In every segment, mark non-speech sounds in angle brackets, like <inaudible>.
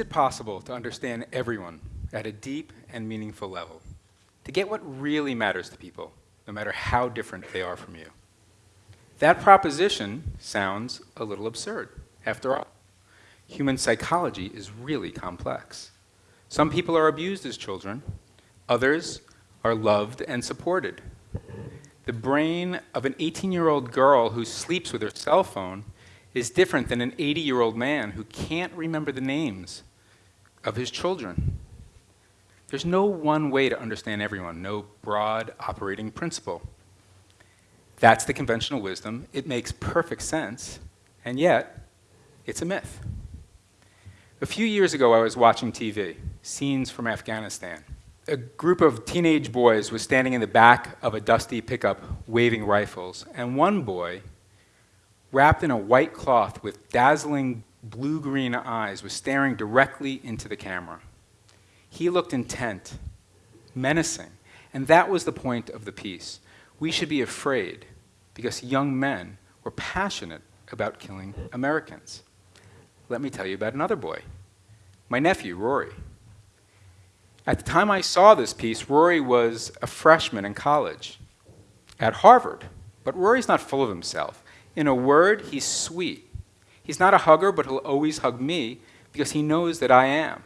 It possible to understand everyone at a deep and meaningful level? To get what really matters to people, no matter how different they are from you? That proposition sounds a little absurd. After all, human psychology is really complex. Some people are abused as children, others are loved and supported. The brain of an 18 year old girl who sleeps with her cell phone is different than an 80 year old man who can't remember the names of his children. There's no one way to understand everyone, no broad operating principle. That's the conventional wisdom. It makes perfect sense, and yet, it's a myth. A few years ago, I was watching TV, scenes from Afghanistan. A group of teenage boys was standing in the back of a dusty pickup waving rifles, and one boy wrapped in a white cloth with dazzling blue-green eyes, was staring directly into the camera. He looked intent, menacing, and that was the point of the piece. We should be afraid because young men were passionate about killing Americans. Let me tell you about another boy, my nephew, Rory. At the time I saw this piece, Rory was a freshman in college at Harvard. But Rory's not full of himself. In a word, he's sweet. He's not a hugger, but he'll always hug me because he knows that I am.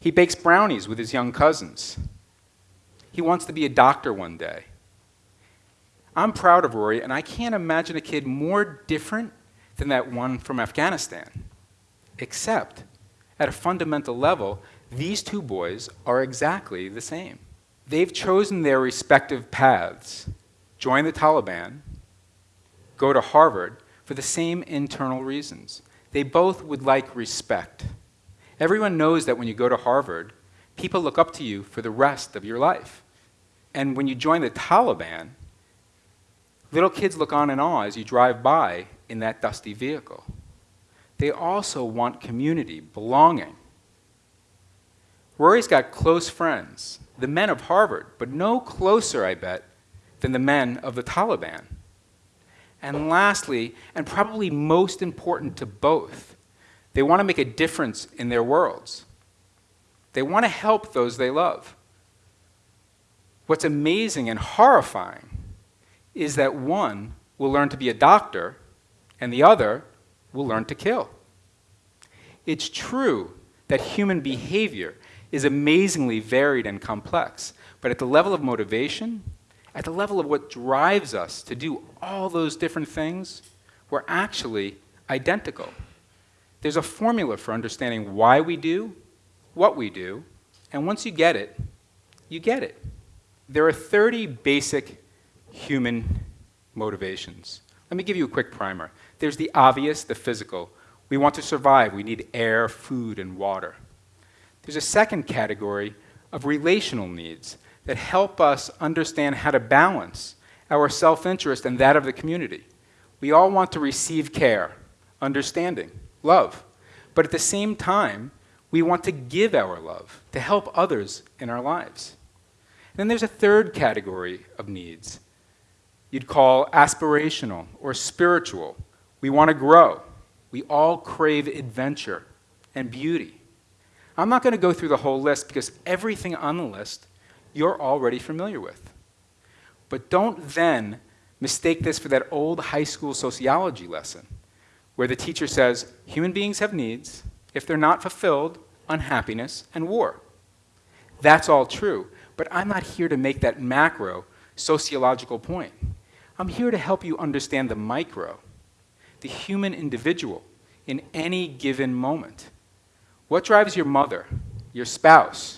He bakes brownies with his young cousins. He wants to be a doctor one day. I'm proud of Rory, and I can't imagine a kid more different than that one from Afghanistan. Except, at a fundamental level, these two boys are exactly the same. They've chosen their respective paths, join the Taliban, go to Harvard for the same internal reasons. They both would like respect. Everyone knows that when you go to Harvard, people look up to you for the rest of your life. And when you join the Taliban, little kids look on in awe as you drive by in that dusty vehicle. They also want community, belonging. Rory's got close friends, the men of Harvard, but no closer, I bet, than the men of the Taliban. And lastly, and probably most important to both, they want to make a difference in their worlds. They want to help those they love. What's amazing and horrifying is that one will learn to be a doctor and the other will learn to kill. It's true that human behavior is amazingly varied and complex, but at the level of motivation, at the level of what drives us to do all those different things, we're actually identical. There's a formula for understanding why we do what we do, and once you get it, you get it. There are 30 basic human motivations. Let me give you a quick primer. There's the obvious, the physical. We want to survive. We need air, food, and water. There's a second category of relational needs that help us understand how to balance our self-interest and that of the community. We all want to receive care, understanding, love. But at the same time, we want to give our love, to help others in our lives. And then there's a third category of needs. You'd call aspirational or spiritual. We want to grow. We all crave adventure and beauty. I'm not going to go through the whole list because everything on the list you're already familiar with. But don't then mistake this for that old high school sociology lesson where the teacher says human beings have needs. If they're not fulfilled, unhappiness and war. That's all true, but I'm not here to make that macro sociological point. I'm here to help you understand the micro, the human individual in any given moment. What drives your mother, your spouse,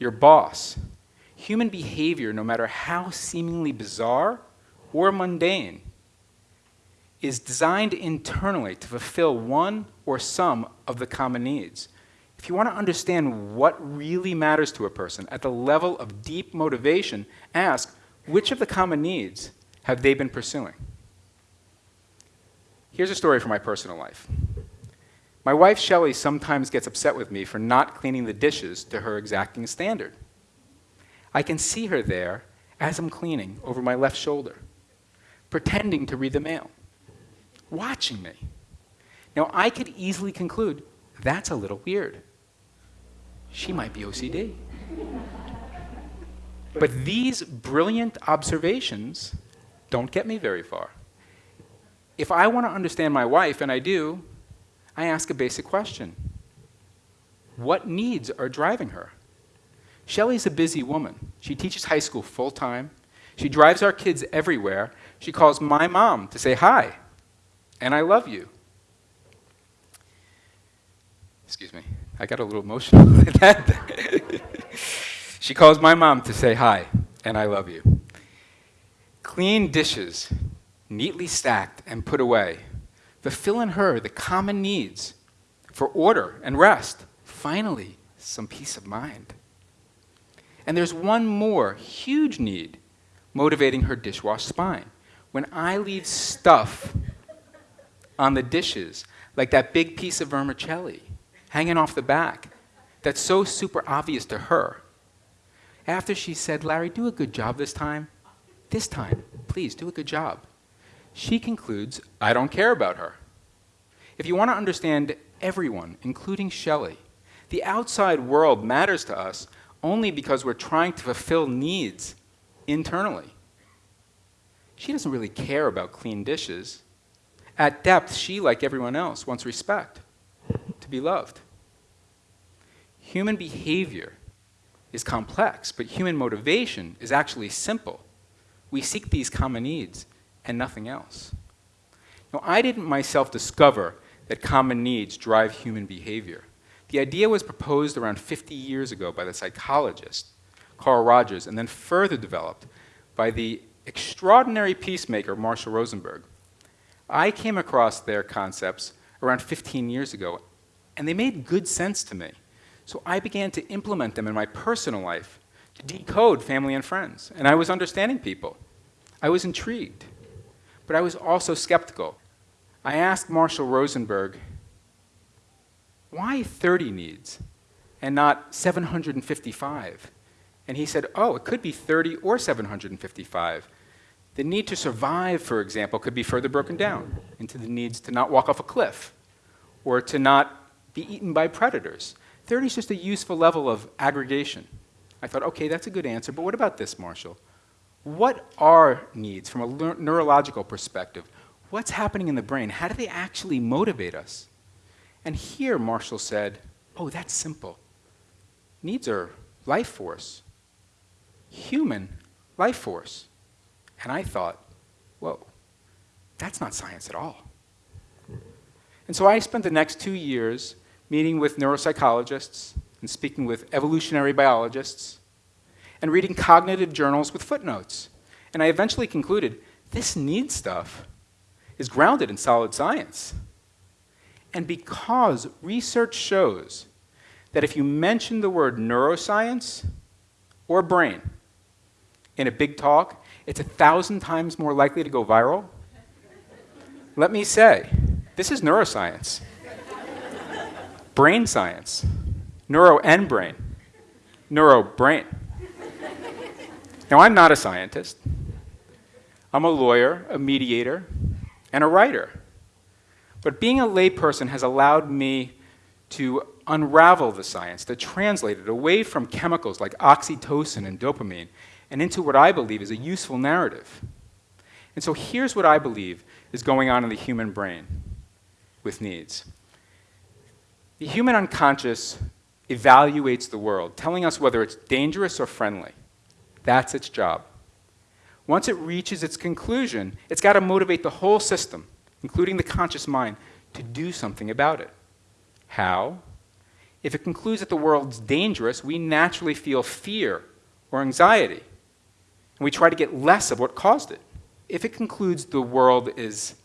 your boss. Human behavior, no matter how seemingly bizarre or mundane, is designed internally to fulfill one or some of the common needs. If you want to understand what really matters to a person at the level of deep motivation, ask which of the common needs have they been pursuing? Here's a story from my personal life. My wife, Shelley, sometimes gets upset with me for not cleaning the dishes to her exacting standard. I can see her there as I'm cleaning over my left shoulder, pretending to read the mail, watching me. Now, I could easily conclude, That's a little weird. She might be OCD. But these brilliant observations don't get me very far. If I want to understand my wife, and I do, I ask a basic question What needs are driving her? Shelley's a busy woman. She teaches high school full time. She drives our kids everywhere. She calls my mom to say hi, and I love you. Excuse me, I got a little emotional <laughs> at that. she calls my mom to say hi, and I love you. Clean dishes, neatly stacked and put away, fulfill in her the common needs for order and rest. Finally, some peace of mind. And there's one more huge need motivating her dishwash spine. When I leave stuff on the dishes, like that big piece of vermicelli hanging off the back, that's so super obvious to her. After she said, Larry, do a good job this time, this time, please do a good job, she concludes, I don't care about her. If you want to understand everyone, including Shelley, the outside world matters to us only because we're trying to fulfill needs internally. She doesn't really care about clean dishes. At depth, she, like everyone else, wants respect, to be loved. Human behavior is complex, but human motivation is actually simple. We seek these common needs and nothing else. Now, I didn't myself discover that common needs drive human behavior. The idea was proposed around 50 years ago by the psychologist Carl Rogers and then further developed by the extraordinary peacemaker Marshall Rosenberg. I came across their concepts around 15 years ago, and they made good sense to me. So I began to implement them in my personal life to decode family and friends, and I was understanding people. I was intrigued, but I was also skeptical. I asked Marshall Rosenberg, why 30 needs and not 755? And he said, oh, it could be 30 or 755. The need to survive, for example, could be further broken down into the needs to not walk off a cliff or to not be eaten by predators. 30 is just a useful level of aggregation. I thought, okay, that's a good answer, but what about this, Marshall? What are needs from a neurological perspective? What's happening in the brain? How do they actually motivate us? And here, Marshall said, oh, that's simple. Needs are life force, human life force. And I thought, whoa, that's not science at all. And so I spent the next two years meeting with neuropsychologists and speaking with evolutionary biologists and reading cognitive journals with footnotes. And I eventually concluded this need stuff is grounded in solid science. And because research shows that if you mention the word neuroscience or brain in a big talk, it's a thousand times more likely to go viral. Let me say, this is neuroscience, brain science, neuro and brain, neuro brain. Now, I'm not a scientist. I'm a lawyer, a mediator, and a writer. But being a layperson has allowed me to unravel the science, to translate it away from chemicals like oxytocin and dopamine and into what I believe is a useful narrative. And so here's what I believe is going on in the human brain with needs. The human unconscious evaluates the world, telling us whether it's dangerous or friendly. That's its job. Once it reaches its conclusion, it's got to motivate the whole system, including the conscious mind, to do something about it. How? If it concludes that the world's dangerous, we naturally feel fear or anxiety and we try to get less of what caused it. If it concludes the world is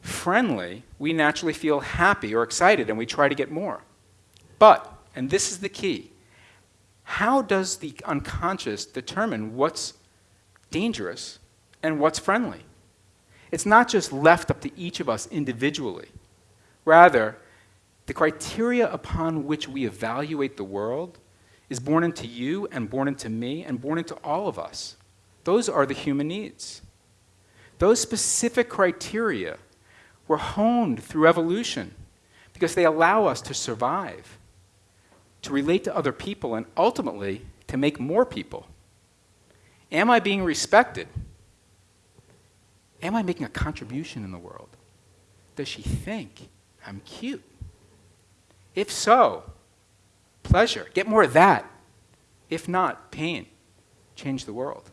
friendly, we naturally feel happy or excited and we try to get more. But, and this is the key, how does the unconscious determine what's dangerous and what's friendly? It's not just left up to each of us individually. Rather, the criteria upon which we evaluate the world is born into you and born into me and born into all of us. Those are the human needs. Those specific criteria were honed through evolution because they allow us to survive, to relate to other people, and ultimately to make more people. Am I being respected? Am I making a contribution in the world? Does she think I'm cute? If so, pleasure. Get more of that. If not, pain. Change the world.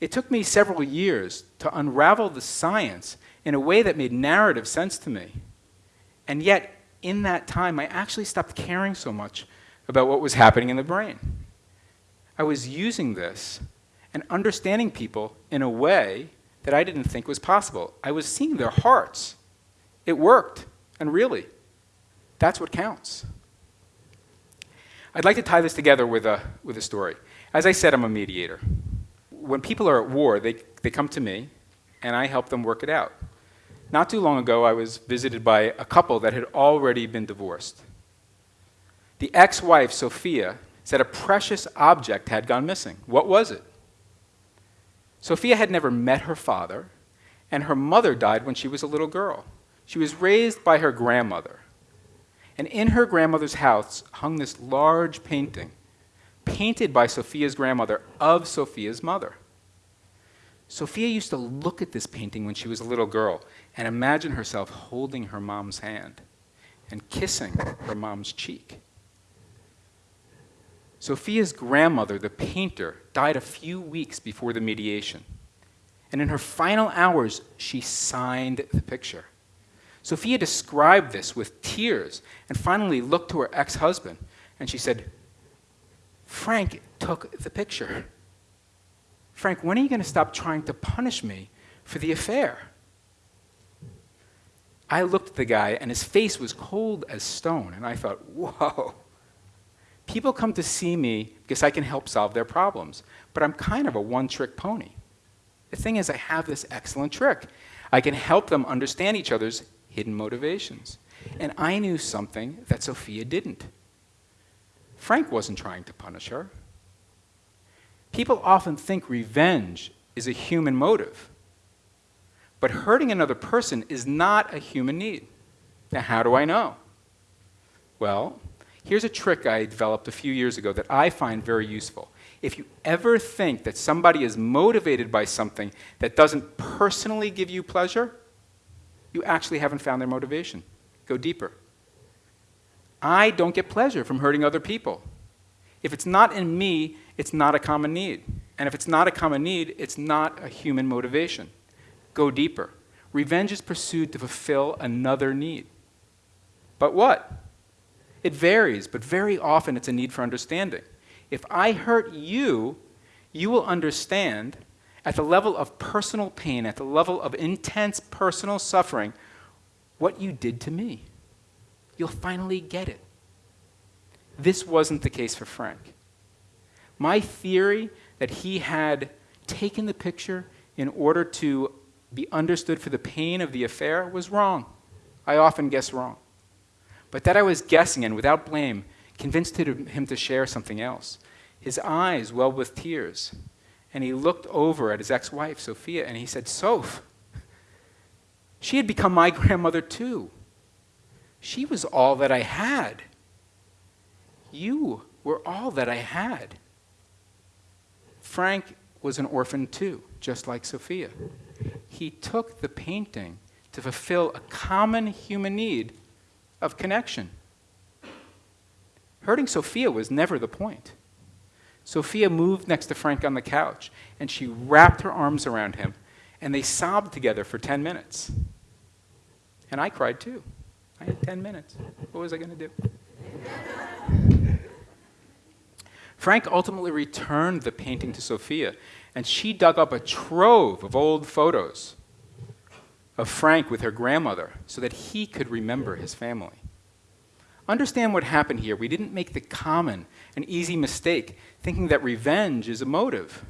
It took me several years to unravel the science in a way that made narrative sense to me. And yet, in that time, I actually stopped caring so much about what was happening in the brain. I was using this and understanding people in a way that I didn't think was possible. I was seeing their hearts. It worked, and really, that's what counts. I'd like to tie this together with a, with a story. As I said, I'm a mediator. When people are at war, they, they come to me, and I help them work it out. Not too long ago, I was visited by a couple that had already been divorced. The ex wife, Sophia, said a precious object had gone missing. What was it? Sophia had never met her father, and her mother died when she was a little girl. She was raised by her grandmother. And in her grandmother's house hung this large painting, painted by Sophia's grandmother of Sophia's mother. Sophia used to look at this painting when she was a little girl and imagine herself holding her mom's hand and kissing her mom's cheek. Sophia's grandmother, the painter, died a few weeks before the mediation. And in her final hours, she signed the picture. Sophia described this with tears and finally looked to her ex husband and she said, Frank took the picture. Frank, when are you going to stop trying to punish me for the affair? I looked at the guy and his face was cold as stone, and I thought, whoa. People come to see me because I can help solve their problems, but I'm kind of a one trick pony. The thing is, I have this excellent trick. I can help them understand each other's hidden motivations. And I knew something that Sophia didn't. Frank wasn't trying to punish her. People often think revenge is a human motive. But hurting another person is not a human need. Now, how do I know? Well, Here's a trick I developed a few years ago that I find very useful. If you ever think that somebody is motivated by something that doesn't personally give you pleasure, you actually haven't found their motivation. Go deeper. I don't get pleasure from hurting other people. If it's not in me, it's not a common need. And if it's not a common need, it's not a human motivation. Go deeper. Revenge is pursued to fulfill another need. But what? It varies, but very often it's a need for understanding. If I hurt you, you will understand at the level of personal pain, at the level of intense personal suffering, what you did to me. You'll finally get it. This wasn't the case for Frank. My theory that he had taken the picture in order to be understood for the pain of the affair was wrong. I often guess wrong but that I was guessing and without blame convinced him to share something else. His eyes welled with tears, and he looked over at his ex wife, Sophia, and he said, Soph, she had become my <laughs> grandmother too. She was all that I had. You were all that I had. Frank was an orphan too, just like Sophia. He took the painting to fulfill a common human need of connection. Hurting Sophia was never the point. Sophia moved next to Frank on the couch, and she wrapped her arms around him, and they sobbed together for 10 minutes. And I cried too. I had 10 minutes. What was I going to do? Frank ultimately returned the painting to Sophia, and she dug up a trove of old photos of Frank with her grandmother so that he could remember his family. Understand what happened here. We didn't make the common and easy mistake thinking that revenge is a motive.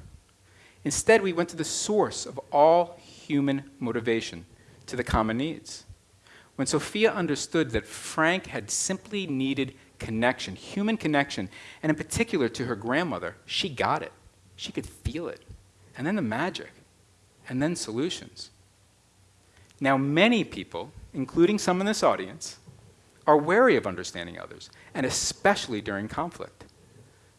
Instead, we went to the source of all human motivation, to the common needs. When Sophia understood that Frank had simply needed connection, human connection, and in particular to her grandmother, she got it. She could feel it. And then the magic, and then solutions. Now, many people, including some in this audience, are wary of understanding others, and especially during conflict.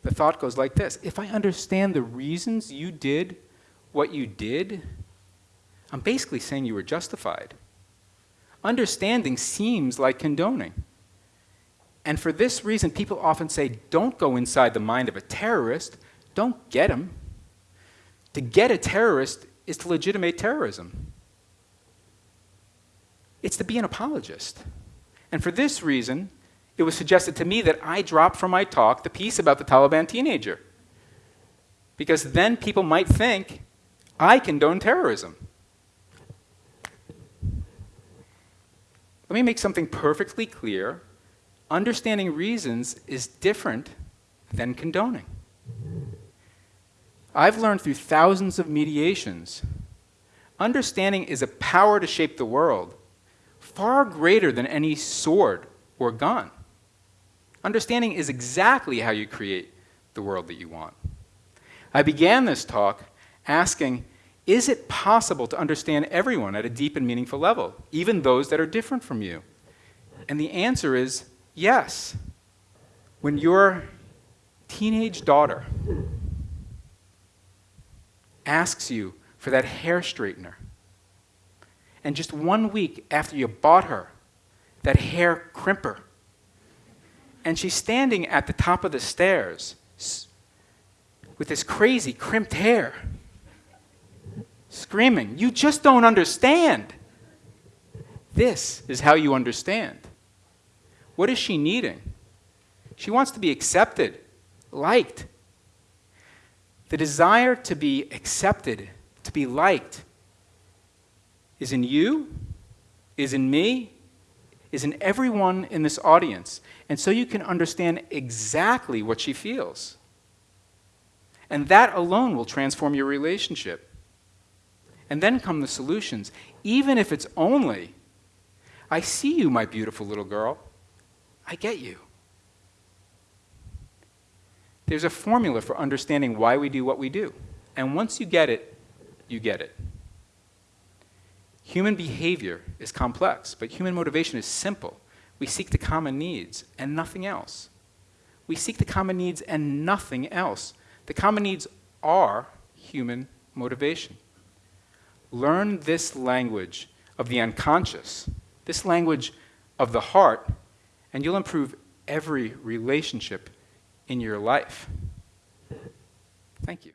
The thought goes like this If I understand the reasons you did what you did, I'm basically saying you were justified. Understanding seems like condoning. And for this reason, people often say, don't go inside the mind of a terrorist, don't get him. To get a terrorist is to legitimate terrorism. It's to be an apologist. And for this reason, it was suggested to me that I drop from my talk the piece about the Taliban teenager. Because then people might think I condone terrorism. Let me make something perfectly clear. Understanding reasons is different than condoning. I've learned through thousands of mediations, understanding is a power to shape the world far greater than any sword or gun. Understanding is exactly how you create the world that you want. I began this talk asking, is it possible to understand everyone at a deep and meaningful level, even those that are different from you? And the answer is yes. When your teenage daughter asks you for that hair straightener, and just one week after you bought her that hair crimper, and she's standing at the top of the stairs with this crazy crimped hair, screaming, You just don't understand. This is how you understand. What is she needing? She wants to be accepted, liked. The desire to be accepted, to be liked, is in you, is in me, is in everyone in this audience. And so you can understand exactly what she feels. And that alone will transform your relationship. And then come the solutions, even if it's only, I see you, my beautiful little girl. I get you. There's a formula for understanding why we do what we do. And once you get it, you get it. Human behavior is complex, but human motivation is simple. We seek the common needs and nothing else. We seek the common needs and nothing else. The common needs are human motivation. Learn this language of the unconscious, this language of the heart, and you'll improve every relationship in your life. Thank you.